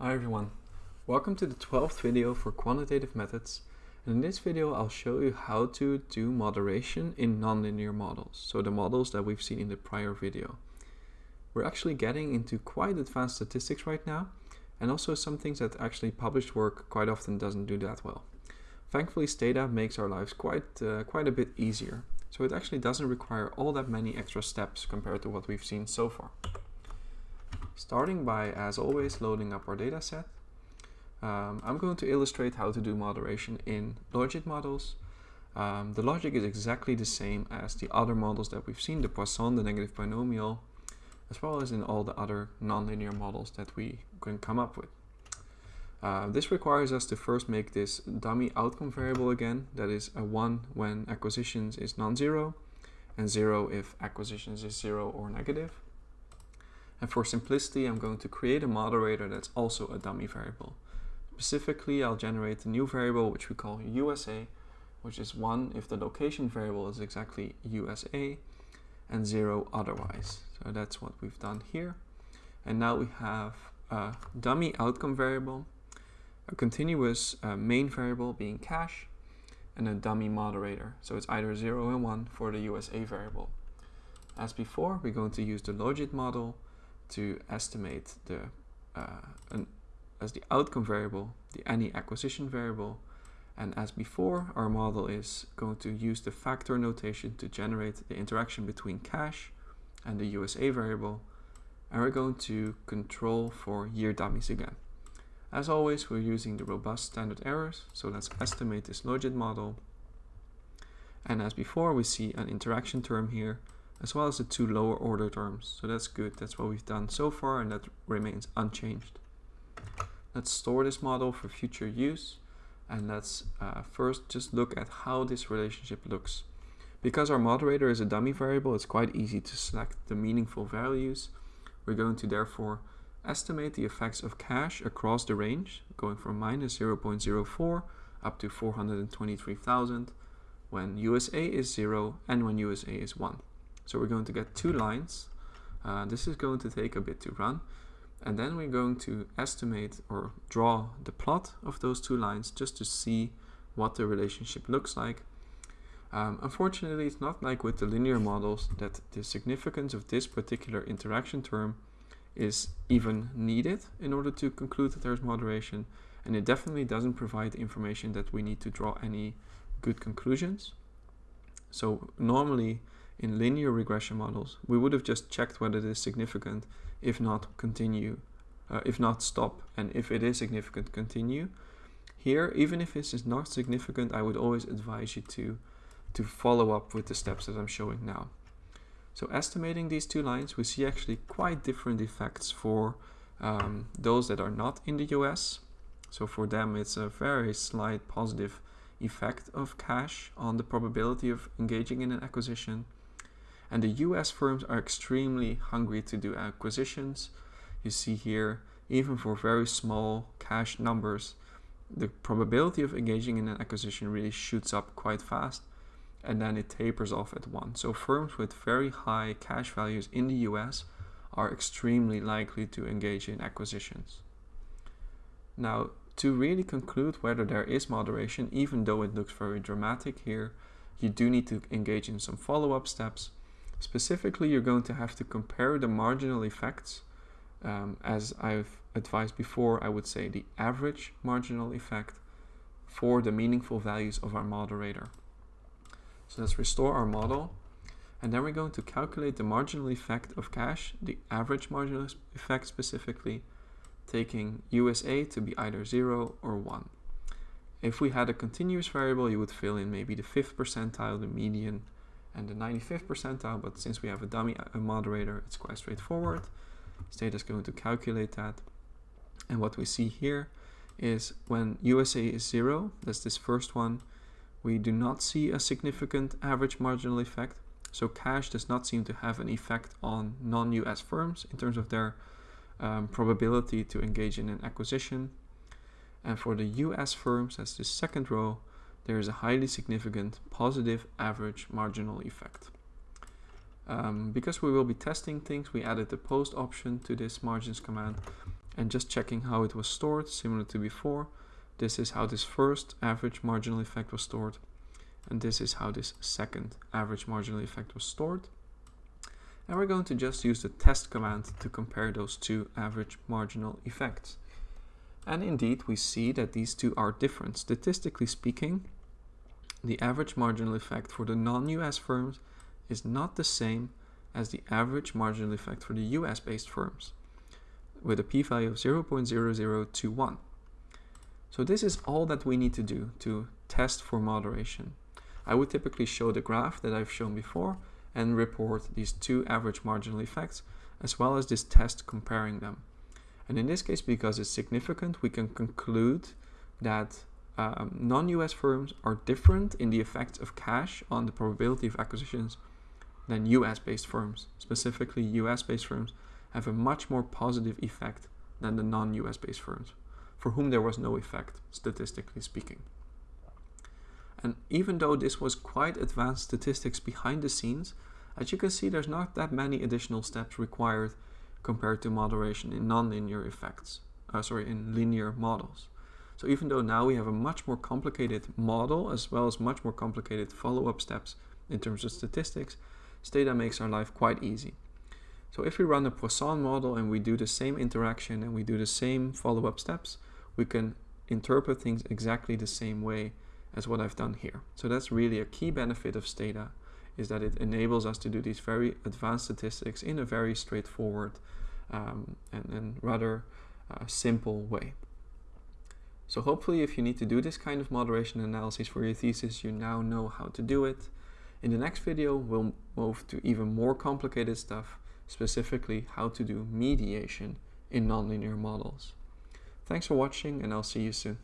Hi everyone, welcome to the 12th video for quantitative methods and in this video I'll show you how to do moderation in nonlinear models, so the models that we've seen in the prior video. We're actually getting into quite advanced statistics right now and also some things that actually published work quite often doesn't do that well. Thankfully Stata makes our lives quite, uh, quite a bit easier, so it actually doesn't require all that many extra steps compared to what we've seen so far starting by, as always, loading up our dataset. Um, I'm going to illustrate how to do moderation in logit models. Um, the logic is exactly the same as the other models that we've seen, the Poisson, the negative binomial, as well as in all the other nonlinear models that we can come up with. Uh, this requires us to first make this dummy outcome variable again, that is a 1 when acquisitions is non-zero, and 0 if acquisitions is 0 or negative. And for simplicity, I'm going to create a moderator that's also a dummy variable. Specifically, I'll generate a new variable which we call USA, which is 1 if the location variable is exactly USA, and 0 otherwise. So that's what we've done here. And now we have a dummy outcome variable, a continuous uh, main variable being cash, and a dummy moderator. So it's either 0 and 1 for the USA variable. As before, we're going to use the logit model to estimate the uh, an, as the outcome variable, the any acquisition variable. And as before, our model is going to use the factor notation to generate the interaction between cash and the USA variable. And we're going to control for year dummies again. As always, we're using the robust standard errors. So let's estimate this logit model. And as before, we see an interaction term here as well as the two lower order terms. So that's good. That's what we've done so far and that remains unchanged. Let's store this model for future use and let's uh, first just look at how this relationship looks. Because our moderator is a dummy variable, it's quite easy to select the meaningful values. We're going to therefore estimate the effects of cash across the range, going from minus 0.04 up to 423,000 when USA is 0 and when USA is 1. So we're going to get two lines. Uh, this is going to take a bit to run. And then we're going to estimate or draw the plot of those two lines just to see what the relationship looks like. Um, unfortunately, it's not like with the linear models that the significance of this particular interaction term is even needed in order to conclude that there's moderation. And it definitely doesn't provide information that we need to draw any good conclusions. So normally in linear regression models, we would have just checked whether it is significant, if not continue, uh, if not stop, and if it is significant, continue. Here, even if this is not significant, I would always advise you to, to follow up with the steps that I'm showing now. So estimating these two lines, we see actually quite different effects for um, those that are not in the US. So for them, it's a very slight positive effect of cash on the probability of engaging in an acquisition. And the US firms are extremely hungry to do acquisitions. You see here, even for very small cash numbers, the probability of engaging in an acquisition really shoots up quite fast and then it tapers off at 1. So firms with very high cash values in the US are extremely likely to engage in acquisitions. Now, to really conclude whether there is moderation, even though it looks very dramatic here, you do need to engage in some follow-up steps Specifically, you're going to have to compare the marginal effects. Um, as I've advised before, I would say the average marginal effect for the meaningful values of our moderator. So let's restore our model. And then we're going to calculate the marginal effect of cash, the average marginal effect specifically, taking USA to be either 0 or 1. If we had a continuous variable, you would fill in maybe the fifth percentile, the median, and the 95th percentile, but since we have a dummy a moderator, it's quite straightforward. Stata is going to calculate that. And what we see here is when USA is zero, that's this first one, we do not see a significant average marginal effect. So cash does not seem to have an effect on non-US firms in terms of their um, probability to engage in an acquisition. And for the US firms, that's the second row, there is a highly significant positive average marginal effect. Um, because we will be testing things, we added the post option to this margins command. and just checking how it was stored, similar to before. This is how this first average marginal effect was stored, and this is how this second average marginal effect was stored. And we're going to just use the test command to compare those two average marginal effects. And indeed, we see that these two are different. Statistically speaking, the average marginal effect for the non-US firms is not the same as the average marginal effect for the US based firms with a p-value of 0.0021. So this is all that we need to do to test for moderation. I would typically show the graph that I've shown before and report these two average marginal effects as well as this test comparing them. And in this case, because it's significant, we can conclude that um, non-US firms are different in the effects of cash on the probability of acquisitions than US-based firms. Specifically, US-based firms have a much more positive effect than the non-US based firms, for whom there was no effect, statistically speaking. And even though this was quite advanced statistics behind the scenes, as you can see there's not that many additional steps required compared to moderation in nonlinear effects, uh, sorry, in linear models. So even though now we have a much more complicated model as well as much more complicated follow-up steps in terms of statistics, Stata makes our life quite easy. So if we run a Poisson model and we do the same interaction and we do the same follow-up steps, we can interpret things exactly the same way as what I've done here. So that's really a key benefit of Stata is that it enables us to do these very advanced statistics in a very straightforward um, and, and, rather uh, simple way. So hopefully if you need to do this kind of moderation analysis for your thesis, you now know how to do it. In the next video, we'll move to even more complicated stuff, specifically how to do mediation in nonlinear models. Thanks for watching and I'll see you soon.